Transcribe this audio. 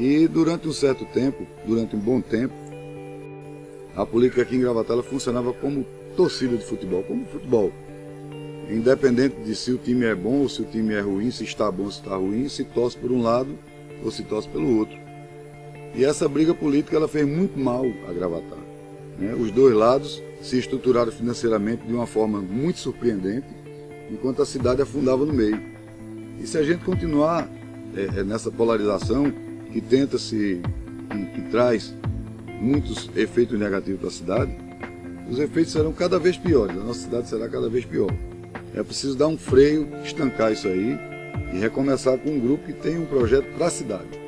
E durante um certo tempo, durante um bom tempo, a política aqui em Gravatá funcionava como torcida de futebol, como futebol. Independente de se o time é bom ou se o time é ruim, se está bom ou se está ruim, se torce por um lado ou se torce pelo outro. E essa briga política ela fez muito mal a Gravatar. Né? Os dois lados se estruturaram financeiramente de uma forma muito surpreendente, enquanto a cidade afundava no meio. E se a gente continuar é nessa polarização que tenta se, que, que traz muitos efeitos negativos para a cidade, os efeitos serão cada vez piores, a nossa cidade será cada vez pior. É preciso dar um freio, estancar isso aí e recomeçar com um grupo que tem um projeto para a cidade.